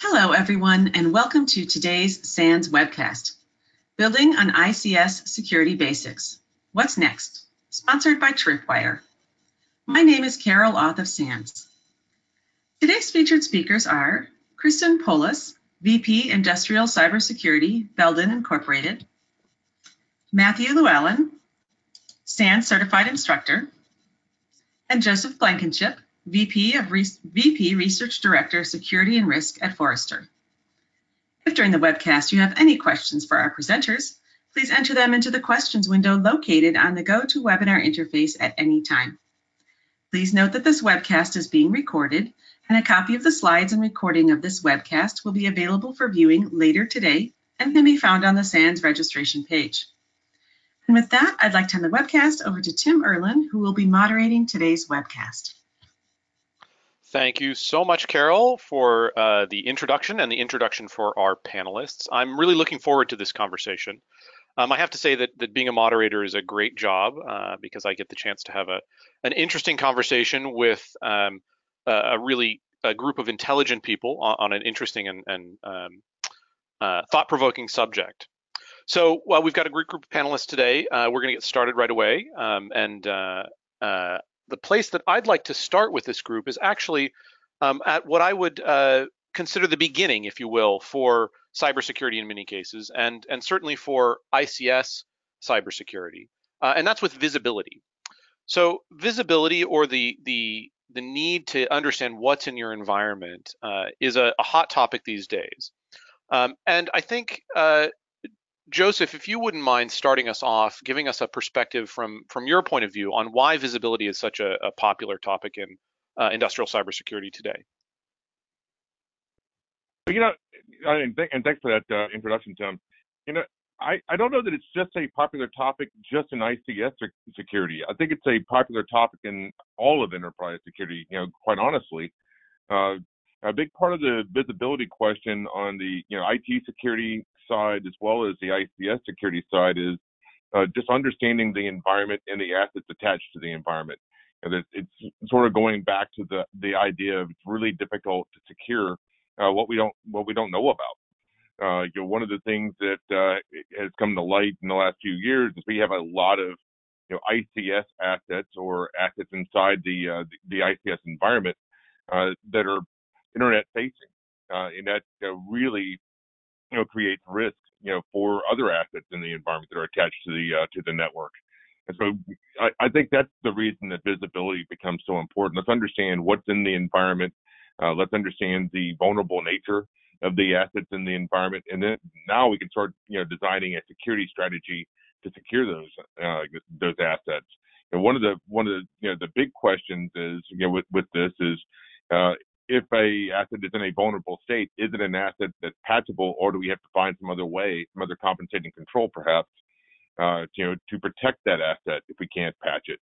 Hello, everyone, and welcome to today's SANS webcast, Building on ICS Security Basics. What's next? Sponsored by Tripwire. My name is Carol Auth of SANS. Today's featured speakers are Kristen Poulos, VP Industrial Cybersecurity, Belden Incorporated, Matthew Luallen, SANS Certified Instructor, and Joseph Blankenship, VP of Re VP Research Director, Security and Risk at Forrester. If during the webcast you have any questions for our presenters, please enter them into the questions window located on the GoToWebinar interface at any time. Please note that this webcast is being recorded and a copy of the slides and recording of this webcast will be available for viewing later today and can be found on the SANS registration page. And with that, I'd like to hand the webcast over to Tim Erlin, who will be moderating today's webcast. Thank you so much, Carol, for uh, the introduction and the introduction for our panelists. I'm really looking forward to this conversation. Um, I have to say that, that being a moderator is a great job uh, because I get the chance to have a an interesting conversation with um, a, really a group of intelligent people on, on an interesting and, and um, uh, thought-provoking subject. So well, we've got a great group of panelists today. Uh, we're going to get started right away. Um, and uh, uh, the place that I'd like to start with this group is actually um, at what I would uh, consider the beginning, if you will, for cybersecurity in many cases, and and certainly for ICS cybersecurity, uh, and that's with visibility. So visibility or the the the need to understand what's in your environment uh, is a, a, hot topic these days. Um, and I think uh, Joseph, if you wouldn't mind starting us off, giving us a perspective from from your point of view on why visibility is such a, a popular topic in uh, industrial cybersecurity today. You know, and, th and thanks for that uh, introduction, Tim. You know, I, I don't know that it's just a popular topic just in ICS security. I think it's a popular topic in all of enterprise security. You know, quite honestly, uh, a big part of the visibility question on the you know IT security side as well as the ICS security side is uh, just understanding the environment and the assets attached to the environment. And it's, it's sort of going back to the the idea of it's really difficult to secure uh, what we don't what we don't know about. Uh, you know, one of the things that uh, has come to light in the last few years is we have a lot of you know ICS assets or assets inside the uh, the, ICS environment uh, that are internet facing, and that really you know creates risk you know for other assets in the environment that are attached to the uh, to the network. And so I, I, think that's the reason that visibility becomes so important. Let's understand what's in the environment. Uh, let's understand the vulnerable nature of the assets in the environment, and then now we can start you know designing a security strategy to secure those uh, those assets. And one of the one of the you know the big questions is you know with with this is uh, if a asset is in a vulnerable state, is it an asset that's patchable, or do we have to find some other way, some other compensating control, perhaps, uh, you know, to protect that asset if we can't patch it?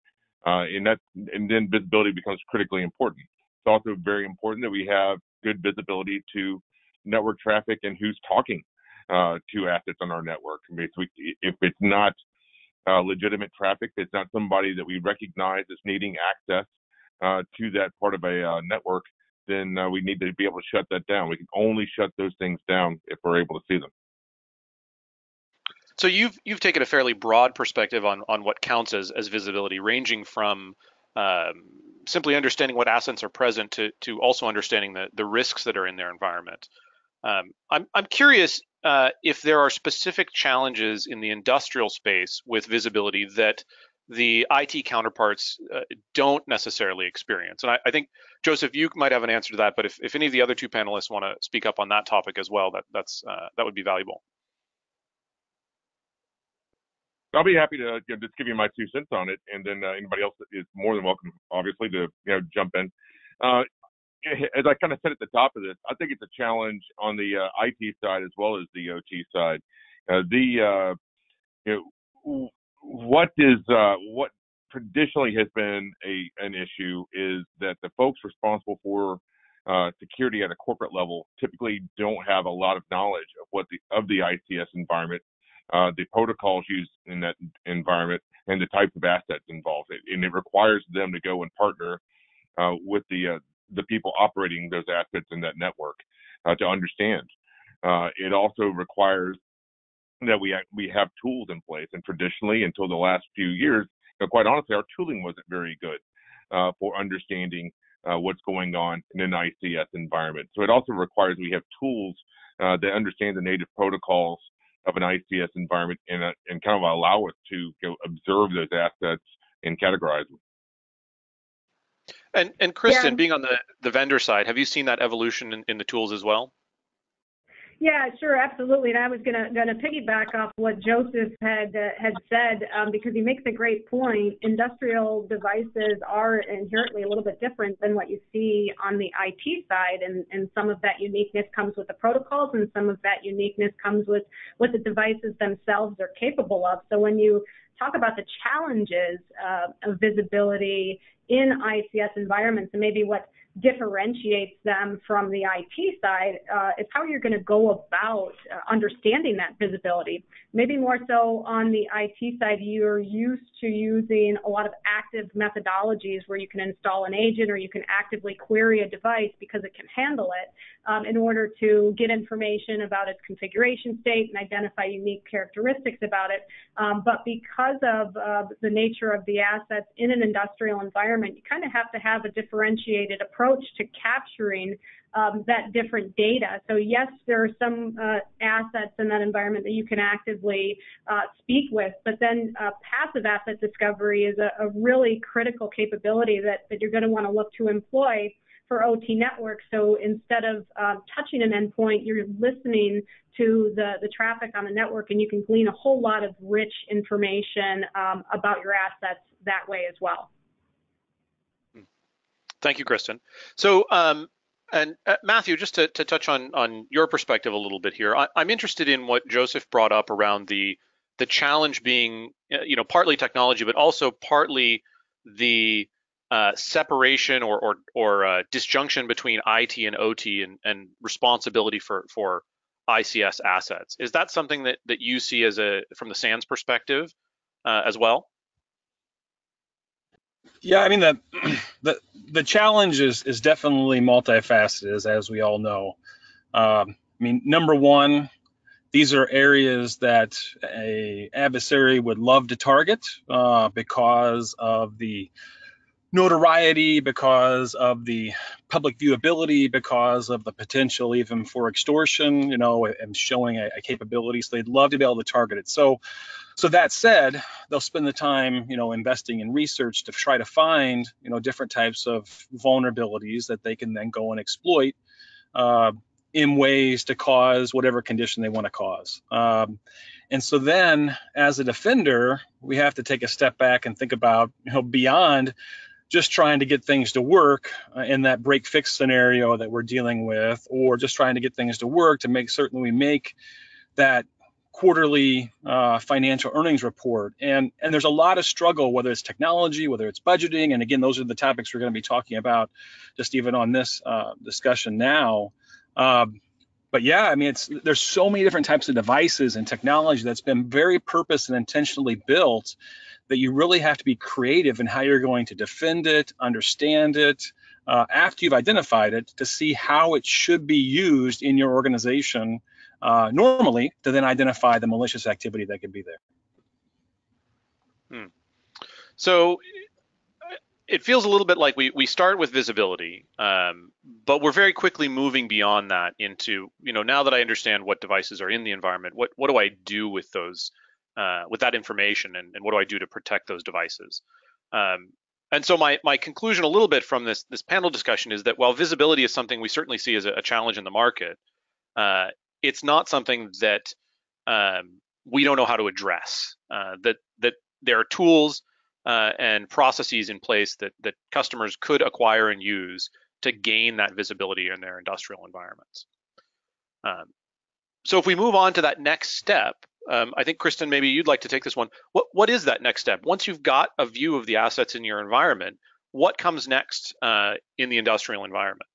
Uh, and that, and then visibility becomes critically important. It's also very important that we have good visibility to network traffic and who's talking uh, to assets on our network. Basically, if it's not uh, legitimate traffic, it's not somebody that we recognize as needing access uh, to that part of a uh, network, then uh, we need to be able to shut that down. We can only shut those things down if we're able to see them. So you've you've taken a fairly broad perspective on on what counts as as visibility, ranging from um, simply understanding what assets are present to to also understanding the the risks that are in their environment. Um, I'm I'm curious uh, if there are specific challenges in the industrial space with visibility that the IT counterparts uh, don't necessarily experience. And I, I, think Joseph, you might have an answer to that, but if, if any of the other two panelists want to speak up on that topic as well, that that's uh, that would be valuable. I'll be happy to you know, just give you my two cents on it, and then uh, anybody else is more than welcome, obviously, to you know jump in. Uh, as I kind of said at the top of this, I think it's a challenge on the uh, IT side as well as the OT side. Uh, the you know what is uh, what traditionally has been a an issue is that the folks responsible for uh, security at a corporate level typically don't have a lot of knowledge of what the of the ICS environment, uh, the protocols used in that environment, and the types of assets involved. And it requires them to go and partner uh, with the uh, the people operating those assets in that network. uh, to understand. Uh, it also requires that we we have tools in place, and traditionally, until the last few years, you quite honestly, our tooling wasn't very good uh, for understanding uh, what's going on in an ICS environment. So it also requires we have tools uh, that understand the native protocols of an ICS environment and, uh, and kind of allow us to you know, observe those assets and categorize them. And and Kristen, Yeah. being on the the vendor side, have you seen that evolution in, in the tools as well? Yeah, sure, absolutely. And I was gonna gonna piggyback off what Joseph had uh, had said um, because he makes a great point. Industrial devices are inherently a little bit different than what you see on the IT side, and and some of that uniqueness comes with the protocols, and some of that uniqueness comes with what the devices themselves are capable of. So when you talk about the challenges uh, of visibility in ICS environments, and maybe what differentiates them from the IT side uh, is how you're going to go about uh, understanding that visibility. Maybe more so on the IT side, you're used to using a lot of active methodologies where you can install an agent or you can actively query a device because it can handle it um, in order to get information about its configuration state and identify unique characteristics about it. Um, but because of uh, the nature of the assets in an industrial environment, you kind of have to have a differentiated approach to capturing um, that different data. So yes, there are some uh, assets in that environment that you can actively uh, speak with, but then uh, passive asset discovery is a, a really critical capability that, that you're going to want to look to employ for OT networks. So instead of um, touching an endpoint, you're listening to the, the traffic on the network and you can glean a whole lot of rich information um, about your assets that way as well. Thank you, Kristen. So, um, and uh, Matthew, just to, to touch on on your perspective a little bit here, I, I'm interested in what Joseph brought up around the the challenge being, uh, you know, partly technology, but also partly the uh, separation or or, or uh, disjunction between IT and OT and, and responsibility for for ICS assets. Is that something that that you see as a from the SANS perspective uh, as well? Yeah, I mean the the the challenge is is definitely multifaceted, as, as we all know. Um, I mean, number one, these are areas that a adversary would love to target uh, because of the notoriety, because of the public viewability, because of the potential even for extortion, you know, and showing a, a capability. So they'd love to be able to target it. So, so that said, they'll spend the time, you know, investing in research to try to find, you know, different types of vulnerabilities that they can then go and exploit. Uh, in ways to cause whatever condition they want to cause. Um, and so then, as a defender, we have to take a step back and think about, you know, beyond just trying to get things to work uh, in that break fix scenario that we're dealing with, or just trying to get things to work to make certain we make that quarterly uh, financial earnings report. And and there's a lot of struggle, whether it's technology, whether it's budgeting, and again, those are the topics we're going to be talking about, just even on this uh, discussion now. Um, but yeah, I mean, it's there's so many different types of devices and technology that's been very purpose and intentionally built that you really have to be creative in how you're going to defend it, understand it, uh, after you've identified it, to see how it should be used in your organization uh, normally to then identify the malicious activity that could be there. Hmm. So it feels a little bit like we we start with visibility, um, but we're very quickly moving beyond that into you know now that I understand what devices are in the environment, what what do I do with those uh, with that information, and, and what do I do to protect those devices? Um, and so my my conclusion a little bit from this this panel discussion is that while visibility is something we certainly see as a, a challenge in the market, uh, it's not something that um, we don't know how to address. Uh, that that there are tools uh, and processes in place that that customers could acquire and use to gain that visibility in their industrial environments. Um, so if we move on to that next step, um, I think Kristen, maybe you'd like to take this one. What what is that next step? Once you've got a view of the assets in your environment, what comes next uh, in the industrial environment?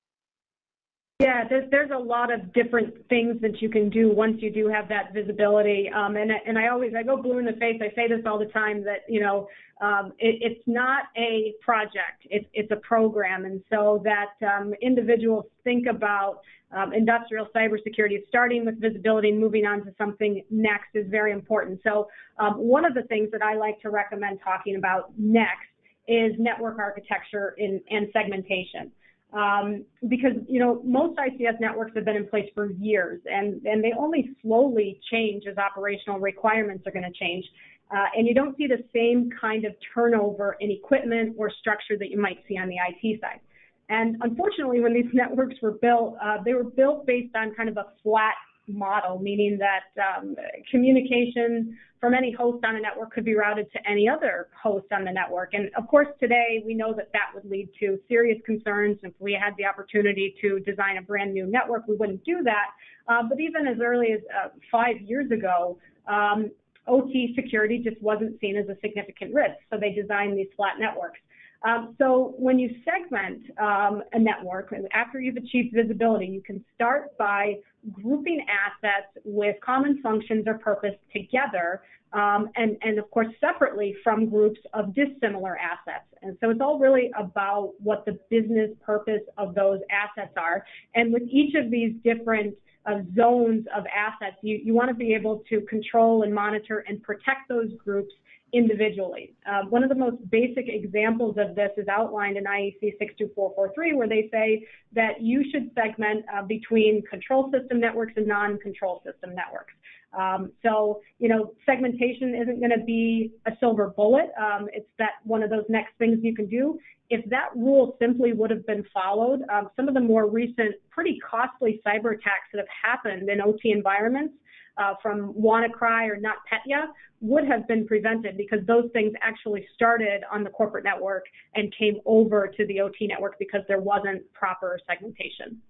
Yeah, there's there's a lot of different things that you can do once you do have that visibility. Um, and and I always I go blue in the face. I say this all the time that you know um, it, it's not a project. It's it's a program, and so that um, individuals think about um, industrial cybersecurity, starting with visibility and moving on to something next is very important. So um, one of the things that I like to recommend talking about next is network architecture in, and segmentation. Um, because you know most ICS networks have been in place for years, and and they only slowly change as operational requirements are going to change, uh, and you don't see the same kind of turnover in equipment or structure that you might see on the IT side. And unfortunately, when these networks were built, uh, they were built based on kind of a flat model, meaning that um, communication from any host on a network could be routed to any other host on the network. And of course, today we know that that would lead to serious concerns. If we had the opportunity to design a brand new network, we wouldn't do that. Uh, but even as early as uh, five years ago, um, OT security just wasn't seen as a significant risk. So they designed these flat networks. Um, so when you segment um, a network, after you've achieved visibility, you can start by grouping assets with common functions or purpose together, um, and, and of course separately from groups of dissimilar assets. And so it's all really about what the business purpose of those assets are. And with each of these different uh, zones of assets, you, you want to be able to control and monitor and protect those groups individually. Uh, one of the most basic examples of this is outlined in IEC 62443, where they say that you should segment uh, between control system networks and non-control system networks. Um, so, you know, segmentation isn't going to be a silver bullet. Um, it's that one of those next things you can do. If that rule simply would have been followed, um, some of the more recent, pretty costly cyber attacks that have happened in OT environments uh, from WannaCry or NotPetya would have been prevented because those things actually started on the corporate network and came over to the OT network because there wasn't proper segmentation.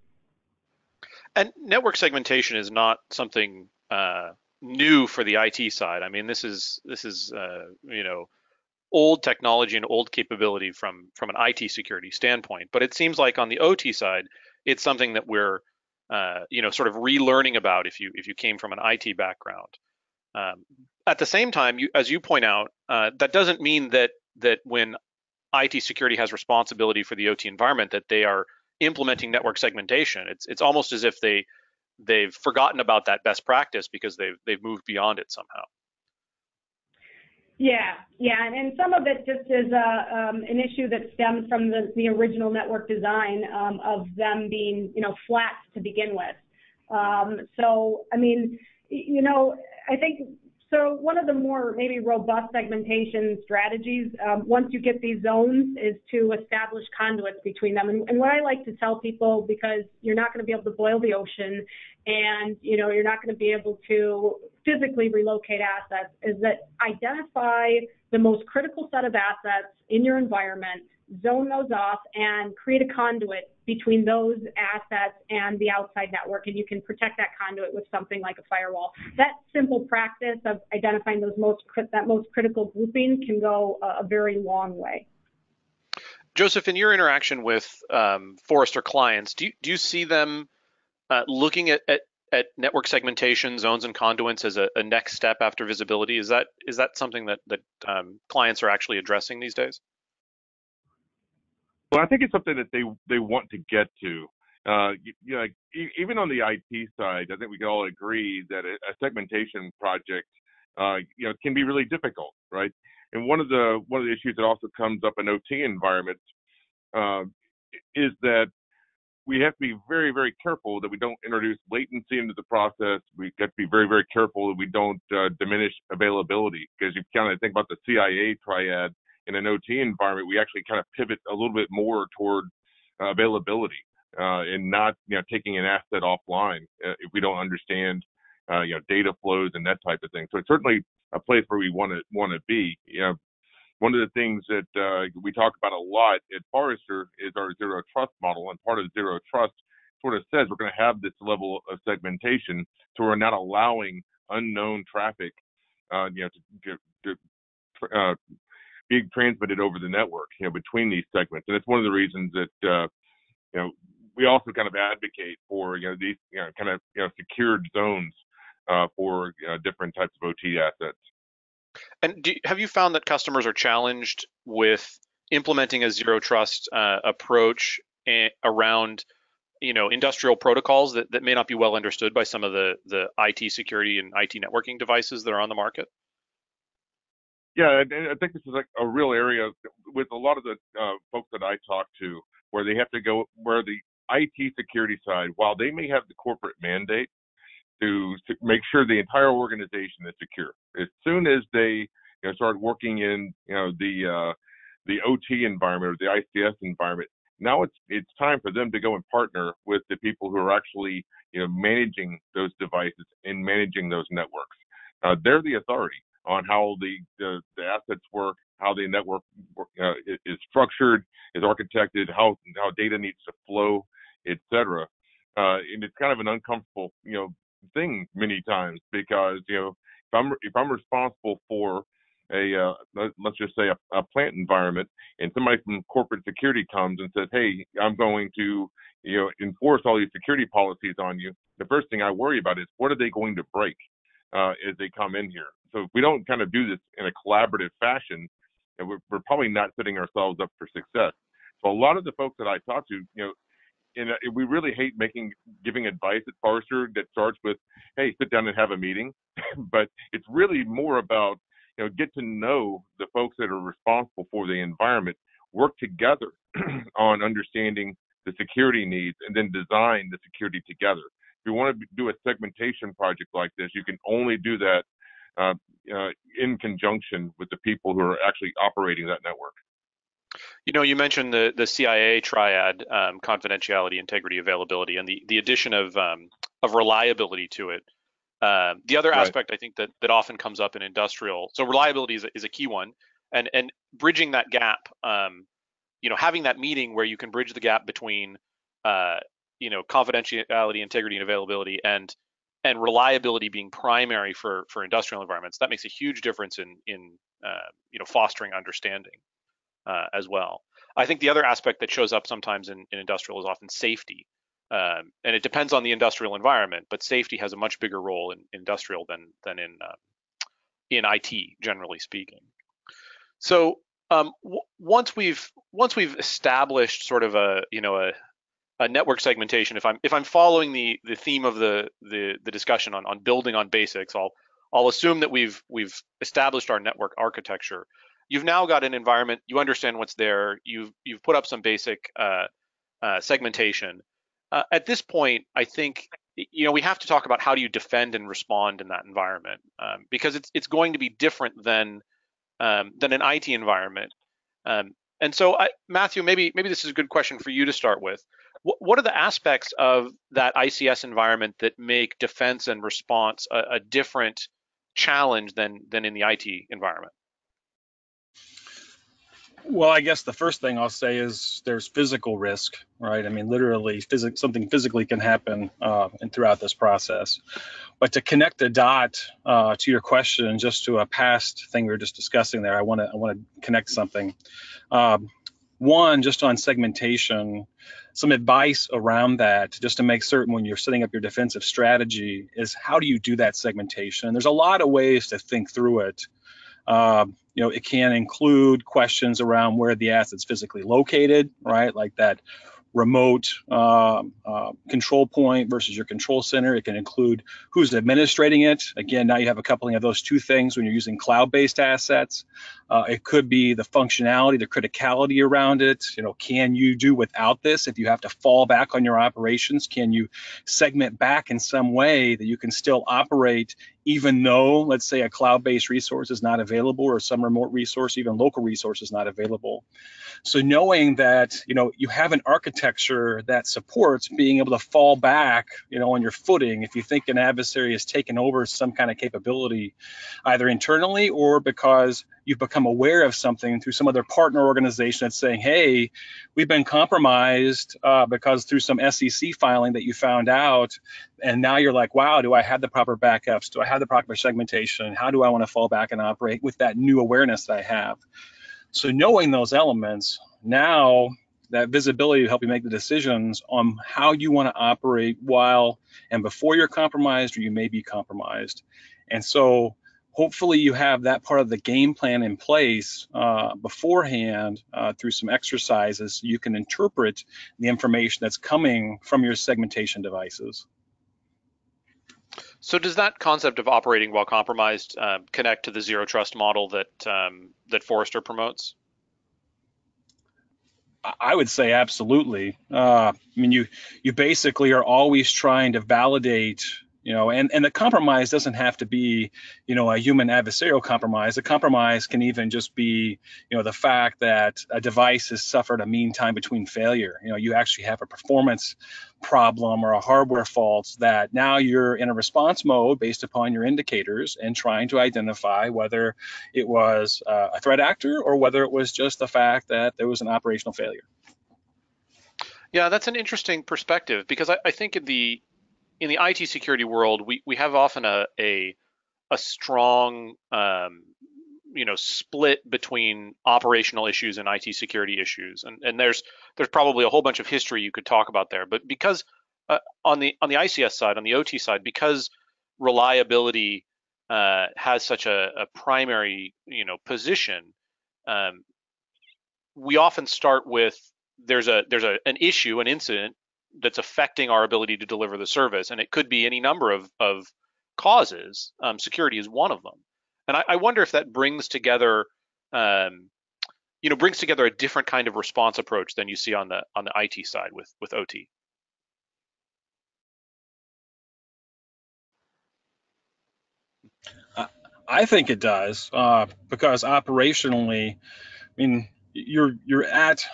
And network segmentation is not something uh, new for the IT side. I mean, this is this is uh, you know old technology and old capability from from an IT security standpoint. But it seems like on the OT side, it's something that we're uh, you know, sort of relearning about if you if you came from an IT background. Um, at the same time, you, as you point out, uh, that doesn't mean that that when IT security has responsibility for the OT environment that they are implementing network segmentation. It's it's almost as if they they've forgotten about that best practice because they've they've moved beyond it somehow. Yeah, yeah, and, and some of it just is uh, um, an issue that stems from the, the original network design um, of them being, you know, flat to begin with. Um, so, I mean, you know, I think so one of the more maybe robust segmentation strategies, um, once you get these zones, is to establish conduits between them. And, and, what I like to tell people, because you're not going to be able to boil the ocean, and you know you're not going to be able to physically relocate assets, is that identify the most critical set of assets in your environment, zone those off, and create a conduit between those assets and the outside network, and you can protect that conduit with something like a firewall. That simple practice of identifying those most that most critical grouping can go a, very long way. Joseph, in your interaction with um, Forrester clients, do you, do you see them uh, looking at, at, at, network segmentation, zones, and conduits as a, a, next step after visibility? Is that is that something that that um, clients are actually addressing these days? Well, I think it's something that they they want to get to. Uh, you, you know, even on the IT side, I think we can all agree that a, a segmentation project, uh, you know, can be really difficult, right? And one of the one of the issues that also comes up in OT environments uh, is that we have to be very, very careful that we don't introduce latency into the process. We have to be very, very careful that we don't uh, diminish availability because you kind of think about the CIA triad in an OT environment, we actually kind of pivot a little bit more toward uh, availability uh, and not you know taking an asset offline uh, if we don't understand uh, you know data flows and that type of thing. So it's certainly a place where we want to want to be. You know, one of the things that uh, we talk about a lot at Forrester is our zero trust model, and part of zero trust sort of says we're going to have this level of segmentation, so we're not allowing unknown traffic, uh, you know, to, to, to uh, being transmitted over the network, you know, between these segments. And it's one of the reasons that, uh, you know, we also kind of advocate for you know these you know kind of you know secured zones uh, for different types of OT assets. And do, have you found that customers are challenged with implementing a zero trust uh, approach around you know industrial protocols that, that may not be well understood by some of the the IT security and IT networking devices that are on the market? Yeah, I think this is like a real area with a lot of the uh, folks that I talk to, where they have to go, where the IT security side, while they may have the corporate mandate to, make sure the entire organization is secure, as soon as they you know, start working in you know the uh, the OT environment or the ICS environment, now it's it's time for them to go and partner with the people who are actually you know managing those devices and managing those networks. Uh, they're the authority on how the, the, the assets work, how the network uh, is structured, is architected, how how data needs to flow, etc. Uh, and it's kind of an uncomfortable you know thing many times because you know if I'm if I'm responsible for a uh, let's just say a, a, plant environment and somebody from corporate security comes and says hey i'm going to you know enforce all these security policies on you the first thing i worry about is what are they going to break uh, as they come in here? So if we don't kind of do this in a collaborative fashion we're, we're probably not setting ourselves up for success. So a lot of the folks that i talk to you know and we really hate making giving advice at Forrester that starts with, "Hey, sit down and have a meeting," but it's really more about you know, get to know the folks that are responsible for the environment, work together on understanding the security needs, and then design the security together. If you want to do a segmentation project like this, you can only do that uh, uh, in conjunction with the people who are actually operating that network. You know, you mentioned the the CIA triad, um, confidentiality, integrity, availability, and the the addition of um, of reliability to it. Um, the other right. aspect I think that that often comes up in industrial, so reliability is a, is a key one, and and bridging that gap, um, you know, having that meeting where you can bridge the gap between, uh, you know, confidentiality, integrity, and availability, and and reliability being primary for for industrial environments. That makes a huge difference in in uh, you know fostering understanding uh, as well. I think the other aspect that shows up sometimes in, in industrial is often safety. Um, and it depends on the industrial environment, but safety has a much bigger role in industrial than than in uh, in IT, generally speaking. So um, once we've once we've established sort of a you know a, a network segmentation, if I'm if I'm following the the theme of the the, the discussion on, on building on basics, I'll I'll assume that we've we've established our network architecture. You've now got an environment, you understand what's there, you've you've put up some basic uh, uh, segmentation uh, at this point, I think you know we have to talk about how do you defend and respond in that environment um, because it's it's going to be different than um, than an IT environment. Um, and so, I, Matthew, maybe maybe this is a good question for you to start with. What, what are the aspects of that ICS environment that make defense and response a, a different challenge than than in the IT environment? Well, I guess the first thing I'll say is there's physical risk, right? I mean, literally, phys- something physically can happen uh, and throughout this process. But to connect a dot uh, to your question, just to a past thing we were just discussing there, I want to I want to connect something. Um, one, just on segmentation, some advice around that, just to make certain when you're setting up your defensive strategy, is how do you do that segmentation? There's a lot of ways to think through it. Uh, you know, it can include questions around where the asset's physically located, right? Like that remote uh, uh, control point versus your control center. It can include who's administrating it. Again, now you have a coupling of those two things when you're using cloud-based assets. Uh, it could be the functionality, the criticality around it. You know, can you do without this if you have to fall back on your operations? Can you segment back in some way that you can still operate even though, let's say, a cloud-based resource is not available or some remote resource, even local resource is not available. So knowing that, you know, you have an architecture that supports being able to fall back, you know, on your footing if you think an adversary has taken over some kind of capability, either internally or because you've become aware of something through some other partner organization that's saying, hey, we've been compromised uh, because through some SEC filing that you found out, and now you're like, wow, do I have the proper backups? Do I have the proper segmentation? How do I want to fall back and operate with that new awareness that I have? So knowing those elements, now that visibility to help you make the decisions on how you want to operate while and before you're compromised or you may be compromised. And so hopefully you have that part of the game plan in place uh, beforehand uh, through some exercises so you can interpret the information that's coming from your segmentation devices. So does that concept of operating while compromised uh, connect to the zero trust model that um, that Forrester promotes? I would say absolutely. Uh, I mean, you you basically are always trying to validate you know and and the compromise doesn't have to be you know a human adversarial compromise. The compromise can even just be you know the fact that a device has suffered a mean time between failure. You know you actually have a performance problem or a hardware fault that now you're in a response mode based upon your indicators and trying to identify whether it was uh, a threat actor or whether it was just the fact that there was an operational failure. Yeah, that's an interesting perspective because I, I think in the in the IT security world, we, we have often a a, a strong um, you know split between operational issues and IT security issues, and and there's there's probably a whole bunch of history you could talk about there. But because uh, on the on the ICS side, on the OT side, because reliability uh, has such a, a, primary you know position, um, we often start with there's a there's a an issue, an incident that's affecting our ability to deliver the service, and it could be any number of of causes. Um, security is one of them, and I, I wonder if that brings together, um, you know, brings together a different kind of response approach than you see on the on the IT side with with OT. I think it does uh, because operationally, I mean, you're you're at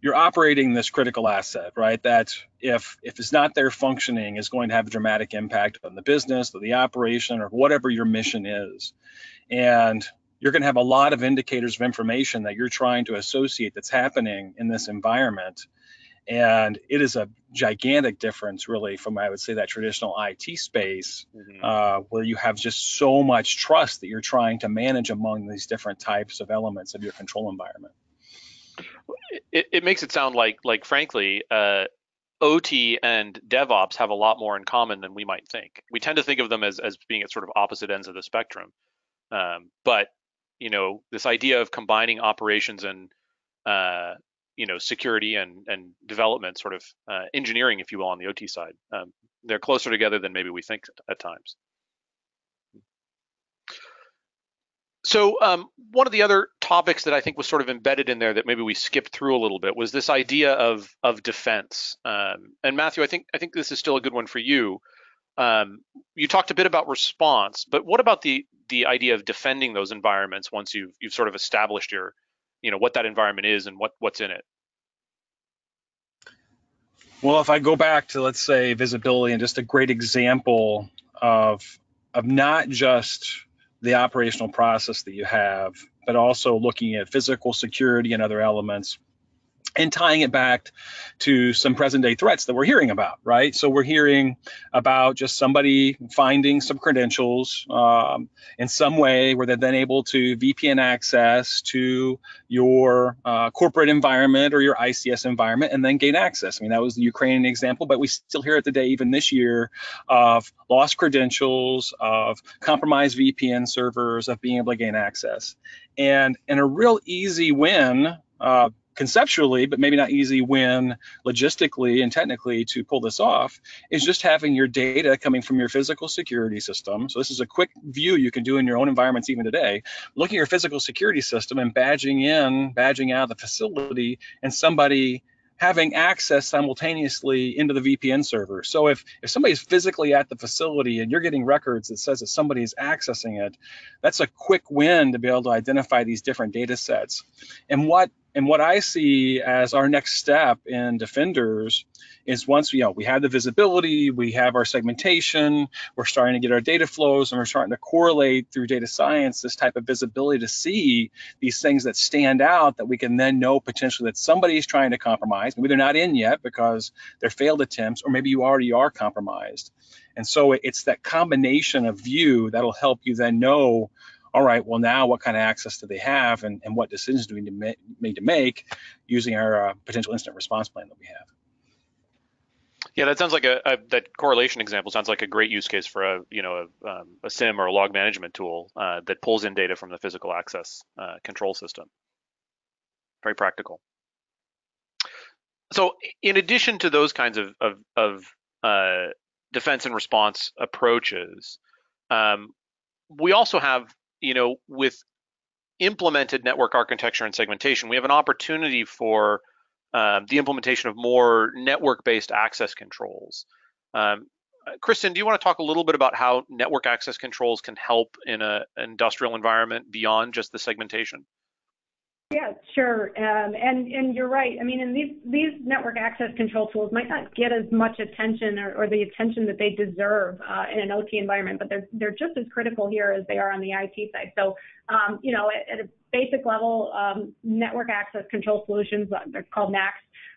you're operating this critical asset, right? That if if it's not there functioning, is going to have a dramatic impact on the business or the operation or whatever your mission is. And you're going to have a lot of indicators of information that you're trying to associate that's happening in this environment. And it is a gigantic difference, really, from I would say that traditional IT space, mm-hmm. uh, where you have just so much trust that you're trying to manage among these different types of elements of your control environment it, it makes it sound like like frankly uh, OT and DevOps have a lot more in common than we might think. We tend to think of them as as being at sort of opposite ends of the spectrum, um, but you know this idea of combining operations and uh, you know security and and development, sort of uh, engineering, if you will, on the OT side, um, they're closer together than maybe we think at times. So um, one of the other topics that I think was sort of embedded in there that maybe we skipped through a little bit was this idea of of defense. Um, and Matthew, I think I think this is still a good one for you. Um, you talked a bit about response, but what about the the idea of defending those environments once you've you've sort of established your, you know, what that environment is and what what's in it? Well, if I go back to let's say visibility and just a great example of of not just the operational process that you have, but also looking at physical security and other elements and tying it back to some present day threats that we're hearing about, right? So we're hearing about just somebody finding some credentials um, in some way where they're then able to VPN access to your uh, corporate environment or your ICS environment and then gain access. I mean, that was the Ukrainian example, but we still hear it today, even this year, of lost credentials, of compromised VPN servers, of being able to gain access. And, and a real easy win uh, conceptually, but maybe not easy when logistically and technically to pull this off, is just having your data coming from your physical security system. So this is a quick view you can do in your own environments even today. Looking at your physical security system and badging in, badging out the facility, and somebody having access simultaneously into the VPN server. So if, if somebody's physically at the facility and you're getting records that says that somebody's accessing it, that's a quick win to be able to identify these different data sets. And what and what I see as our next step in Defenders is once you know we have the visibility, we have our segmentation, we're starting to get our data flows, and we're starting to correlate through data science this type of visibility to see these things that stand out that we can then know potentially that somebody is trying to compromise. Maybe they're not in yet because they're failed attempts, or maybe you already are compromised. And so it's that combination of view that'll help you then know all right, well now what kind of access do they have and, and what decisions do we need to, to make using our uh, potential incident response plan that we have. Yeah, that sounds like a, a, that correlation example sounds like a great use case for a you know a, um, a SIEM or a log management tool uh, that pulls in data from the physical access uh, control system. Very practical. So, in addition to those kinds of of, of uh, defense and response approaches, um, we also have you know with implemented network architecture and segmentation, we have an opportunity for um, the implementation of more network-based access controls. Um, Kristen, do you want to talk a little bit about how network access controls can help in an industrial environment beyond just the segmentation? Yeah, sure. Um, and and you're right. I mean, and these these network access control tools might not get as much attention or, or the attention that they deserve uh, in an OT environment, but they're they're just as critical here as they are on the IT side. So, um, you know, at, at, a basic level, um, network access control solutions, uh, they're called NACs.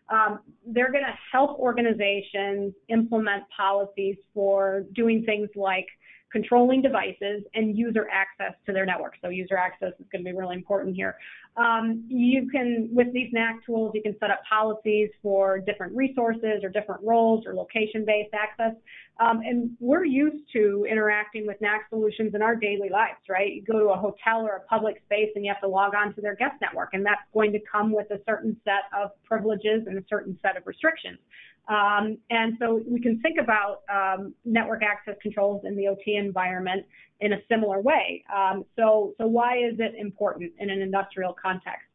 Um, they're going to help organizations implement policies for doing things like controlling devices and user access to their network. So user access is going to be really important here. Um, you can, with these NAC tools, you can set up policies for different resources or different roles or location-based access. Um, and we're used to interacting with NAC solutions in our daily lives, right? You go to a hotel or a public space and you have to log on to their guest network, and that's going to come with a certain set of privileges and a certain set of restrictions. Um, and so we can think about um, network access controls in the OT environment in a similar way. Um, so, so why is it important in an industrial context?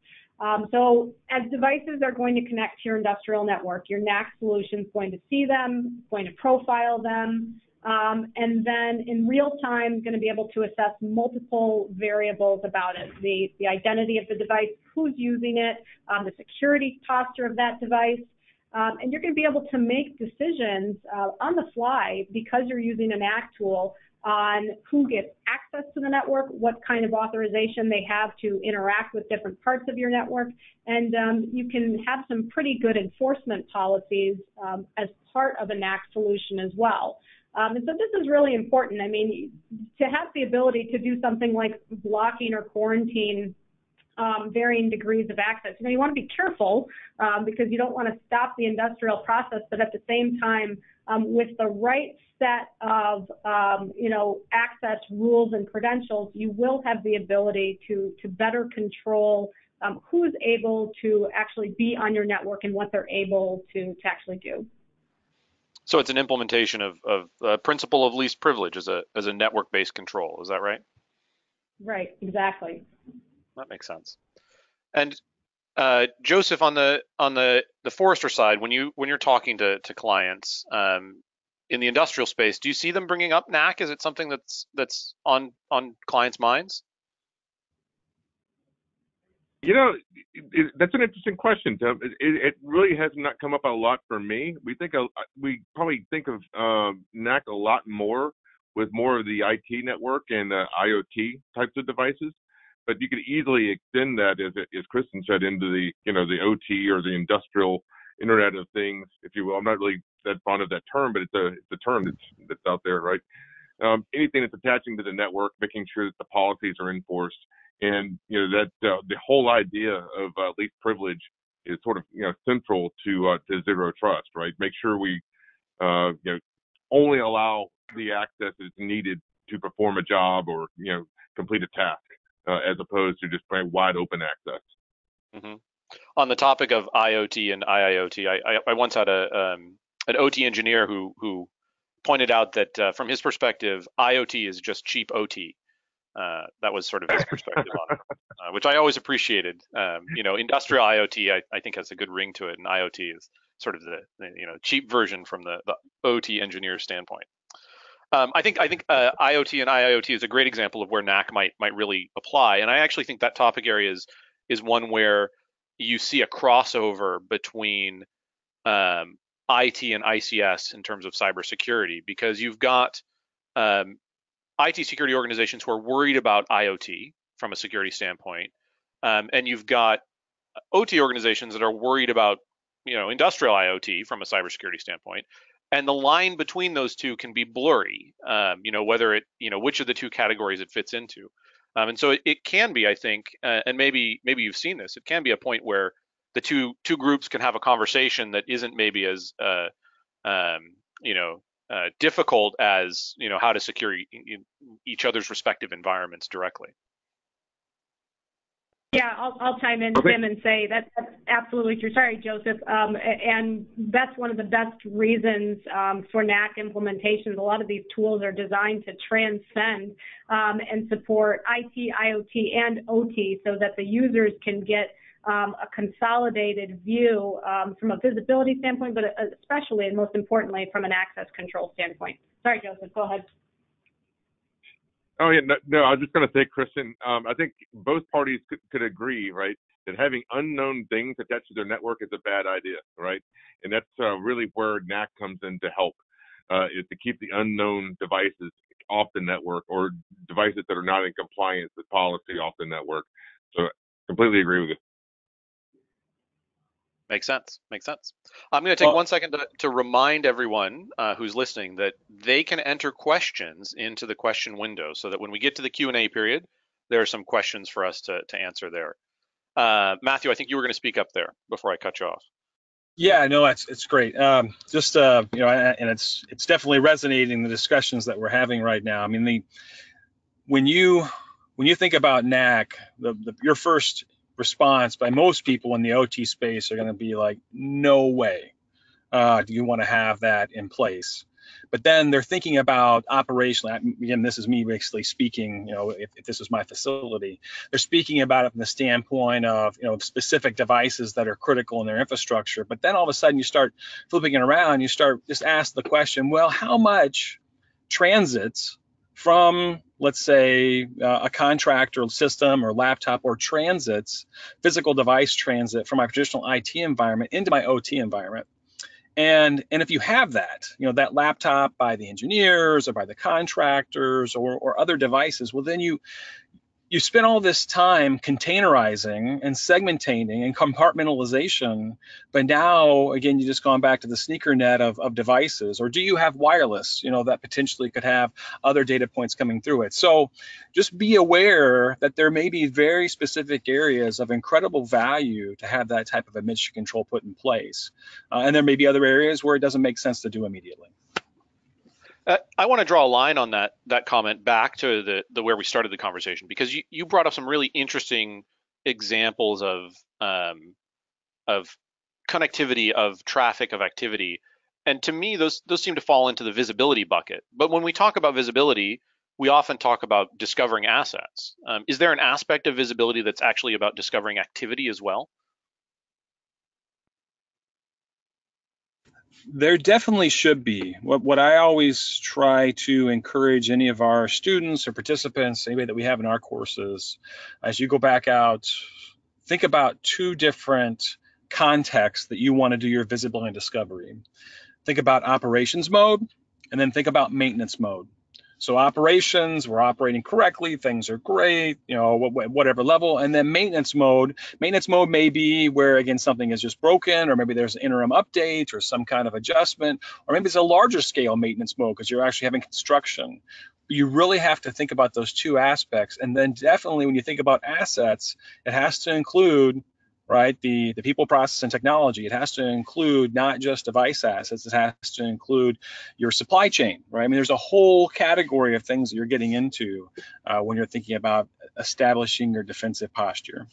Um, so as devices are going to connect to your industrial network, your NAC solution is going to see them, going to profile them, um, and then in real time going to be able to assess multiple variables about it. The, the identity of the device, who's using it, um, the security posture of that device, um, and you're going to be able to make decisions uh, on the fly because you're using an NAC tool on who gets access to the network, what kind of authorization they have to interact with different parts of your network, and um, you can have some pretty good enforcement policies um, as part of a NAC solution as well. Um, and so this is really important. I mean, to have the ability to do something like blocking or quarantine um, varying degrees of access. You know, you want to be careful um, because you don't want to stop the industrial process, but at the same time, um, with the right set of, um, you know, access rules and credentials, you will have the ability to to better control um, who's able to actually be on your network and what they're able to to actually do. So it's an implementation of, of uh, principle of least privilege as a as a network-based control. Is that right? Right. Exactly that makes sense. And uh, Joseph, on the on the the Forrester side, when you when you're talking to to clients um, in the industrial space, do you see them bringing up NAC? Is it something that's that's on on clients' minds? You know, it, it, that's an interesting question, Tim. It, it, really has not come up a lot for me. We think we probably think of uh, NAC a lot more with more of the IT network and uh, IoT types of devices but you could easily extend that, as as Kristen said, into the you know the OT or the industrial Internet of Things, if you will. I'm not really that fond of that term, but it's a it's a term that's that's out there, right? Um, anything that's attaching to the network, making sure that the policies are enforced, and you know that uh, the whole idea of uh, least privilege is sort of you know central to uh, to zero trust, right? Make sure we uh, you know only allow the access that's needed to perform a job or you know complete a task uh, as opposed to just very wide open access. Mm-hmm. On the topic of IoT and IIoT, I, I, I once had a um, an OT engineer who who pointed out that uh, from his perspective, IoT is just cheap OT. Uh, that was sort of his perspective on it, uh, which I always appreciated. Um, you know, industrial IoT I, I, think has a good ring to it, and IoT is sort of the, the you know cheap version from the, the OT engineer standpoint. Um, I think I think uh, IoT and IIoT is a great example of where NAC might might really apply, and I actually think that topic area is is one where you see a crossover between um, IT and ICS in terms of cybersecurity because you've got um, IT security organizations who are worried about IoT from a security standpoint, um, and you've got OT organizations that are worried about you know industrial IoT from a cybersecurity standpoint, and the line between those two can be blurry. Um, you know whether it you know which of the two categories it fits into. Um, and so it, it, can be, I think, uh, and maybe maybe you've seen this. It can be a point where the two two groups can have a conversation that isn't maybe as uh, um, you know uh, difficult as you know how to secure each other's respective environments directly. Yeah, I'll, I'll chime in, okay. Tim, and say that, that's absolutely true. Sorry, Joseph. Um, and that's one of the best reasons um, for NAC implementations. A lot of these tools are designed to transcend um, and support IT, IoT, and OT so that the users can get um, a consolidated view um, from a visibility standpoint, but especially and most importantly from an access control standpoint. Sorry, Joseph, go ahead. Oh yeah, no, no I was just going to say, Kristen. Um, I think both parties could, could agree, right, that having unknown things attached to their network is a bad idea, right? And that's uh, really where NAC comes in to help, uh, is to keep the unknown devices off the network or devices that are not in compliance with policy off the network. So completely agree with you. Makes sense. Makes sense. I'm going to take well, one second to, to remind everyone uh, who's listening that they can enter questions into the question window, so that when we get to the Q and A period, there are some questions for us to to answer there. Uh, Matthew, I think you were going to speak up there before I cut you off. Yeah, no, it's it's great. Um, just uh, you know, and it's it's definitely resonating the discussions that we're having right now. I mean, the when you when you think about NAC, the, the your first response by most people in the OT space are going to be like, no way uh, do you want to have that in place. But then they're thinking about operationally. Again, this is me basically speaking. You know, if, if this was my facility, they're speaking about it from the standpoint of you know specific devices that are critical in their infrastructure. But then all of a sudden, you start flipping it around. You start just ask the question, well, how much transits from let's say uh, a contractor system or laptop or transits physical device transit from my traditional IT environment into my OT environment. And and if you have that you know that laptop by the engineers or by the contractors or, or other devices well then you you spend all this time containerizing and segmenting and compartmentalization, but now again you just gone back to the sneaker net of, of devices, or do you have wireless, you know, that potentially could have other data points coming through it? So just be aware that there may be very specific areas of incredible value to have that type of admission control put in place. Uh, and there may be other areas where it doesn't make sense to do immediately. Uh, I want to draw a line on that that comment back to the the where we started the conversation because you you brought up some really interesting examples of um, of connectivity of traffic of activity, and to me those those seem to fall into the visibility bucket. But when we talk about visibility, we often talk about discovering assets. Um, is there an aspect of visibility that's actually about discovering activity as well? There definitely should be. What, what I always try to encourage any of our students or participants, anybody that we have in our courses, as you go back out, think about two different contexts that you want to do your visibility and discovery. Think about operations mode, and then think about maintenance mode. So operations, we're operating correctly, things are great, you know, whatever level. And then maintenance mode, maintenance mode may be where again something is just broken, or maybe there's an interim update or some kind of adjustment, or maybe it's a larger scale maintenance mode because you're actually having construction. You really have to think about those two aspects. And then definitely when you think about assets, it has to include right? The the people, process, and technology. It has to include not just device assets. It has to include your supply chain, right? I mean, there's a whole category of things that you're getting into uh, when you're thinking about establishing your defensive posture.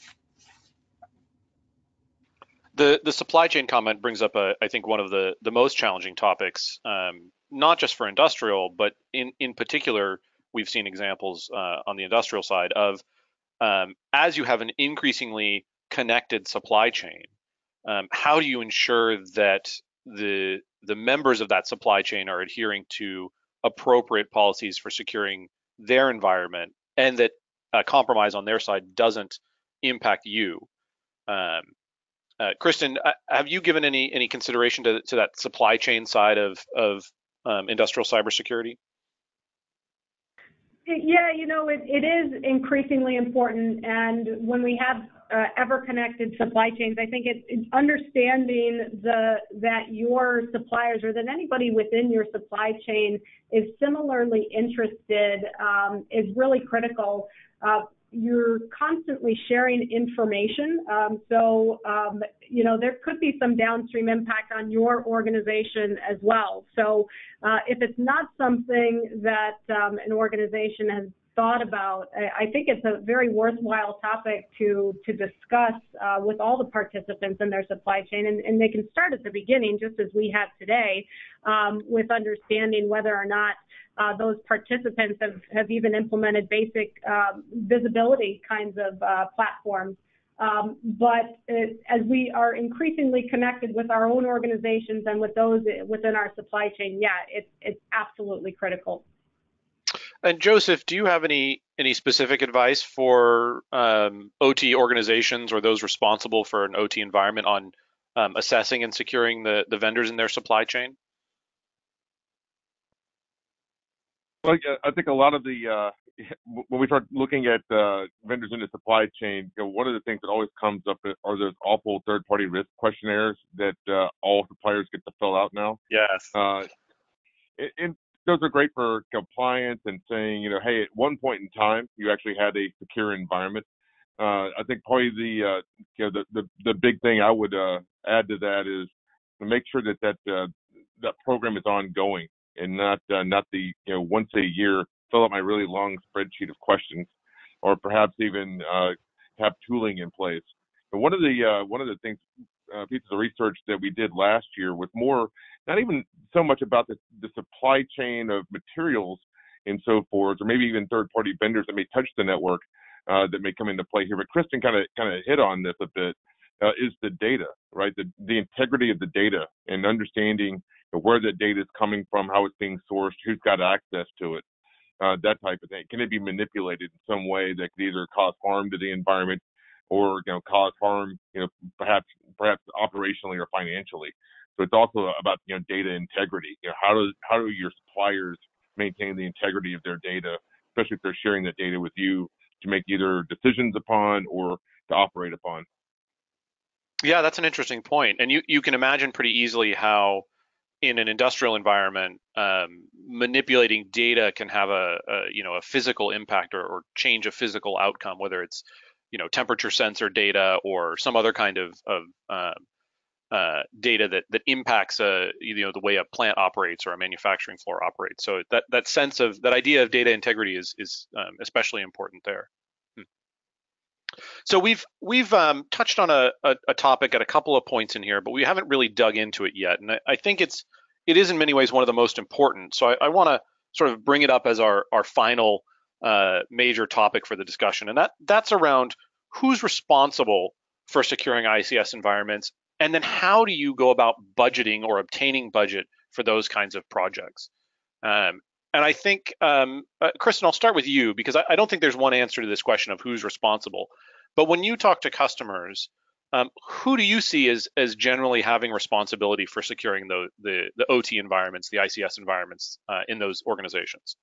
The the supply chain comment brings up, a, I think, one of the the most challenging topics, um, not just for industrial, but in in particular, we've seen examples uh, on the industrial side of um, as you have an increasingly connected supply chain, um, how do you ensure that the the members of that supply chain are adhering to appropriate policies for securing their environment and that a compromise on their side doesn't impact you? Um, uh, Kristen, uh, have you given any any consideration to, to that supply chain side of of um, industrial cybersecurity? Yeah, you know, it, it is increasingly important. And when we have uh, ever-connected supply chains. I think it's, understanding the that your suppliers or that anybody within your supply chain is similarly interested um, is really critical. Uh, you're constantly sharing information. Um, so, um, you know, there could be some downstream impact on your organization as well. So, uh, if it's not something that um, an organization has thought about, I, I, think it's a very worthwhile topic to to discuss uh, with all the participants in their supply chain, and, and, they can start at the beginning, just as we have today, um, with understanding whether or not uh, those participants have, have even implemented basic um, visibility kinds of uh, platforms. Um, but it, as we are increasingly connected with our own organizations and with those within our supply chain, yeah, it's, it's absolutely critical. And Joseph, do you have any any specific advice for um, OT organizations or those responsible for an OT environment on um, assessing and securing the, the vendors in their supply chain? Well, I think a lot of the uh, when we start looking at uh, vendors in the supply chain, you know, one of the things that always comes up are those awful third-party risk questionnaires that uh, all suppliers get to fill out now. Yes. Uh, and those are great for compliance and saying, you know, hey, at one point in time, you actually had a secure environment. Uh, I think probably the uh, you know the, the the big thing I would add to that is to make sure that that that program is ongoing and not uh, not the you know once a year fill out my really long spreadsheet of questions, or perhaps even uh, have tooling in place. But one of the uh, one of the things uh, pieces of research that we did last year was more not even so much about the, the supply chain of materials and so forth, or maybe even third-party vendors that may touch the network uh, that may come into play here. But Kristen kind of kind of hit on this a bit. Uh, is the data right? The the integrity of the data and understanding where the data is coming from, how it's being sourced, who's got access to it, uh, that type of thing. Can it be manipulated in some way that could either cause harm to the environment or you know cause harm, you know, perhaps perhaps operationally or financially. So it's also about you know data integrity. You know, how do how do your suppliers maintain the integrity of their data, especially if they're sharing that data with you to make either decisions upon or to operate upon. Yeah, that's an interesting. And you, you can imagine pretty easily how in an industrial environment, um, manipulating data can have a, a, you know a physical impact or, or, change a physical outcome, whether it's you know temperature sensor data or some other kind of, of uh, uh, data that that impacts a uh, you know the way a plant operates or a manufacturing floor operates. So that that sense of that idea of data integrity is is um, especially important there. So we've we've um, touched on a, a, a, topic at a couple of points in here, but we haven't really dug into it yet. And I, I think it's it is in many ways one of the most important. So I, I want to sort of bring it up as our our final uh, major topic for the discussion, and that that's around who's responsible for securing ICS environments, and then how do you go about budgeting or obtaining budget for those kinds of projects. Um, and I think, um, uh, Kristen, I'll start with you because I, I, don't think there's one answer to this question of who's responsible. But when you talk to customers, um, who do you see as, as generally having responsibility for securing the, the, the OT environments, the ICS environments uh, in those organizations?